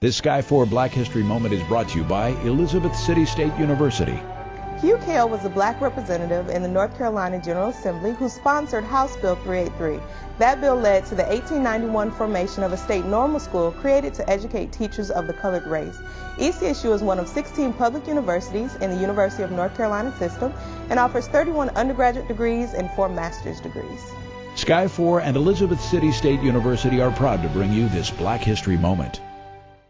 This Sky 4 Black History Moment is brought to you by Elizabeth City State University. Hugh Cale was a black representative in the North Carolina General Assembly who sponsored House Bill 383. That bill led to the 1891 formation of a state normal school created to educate teachers of the colored race. ECSU is one of 16 public universities in the University of North Carolina system and offers 31 undergraduate degrees and 4 master's degrees. Sky 4 and Elizabeth City State University are proud to bring you this Black History Moment.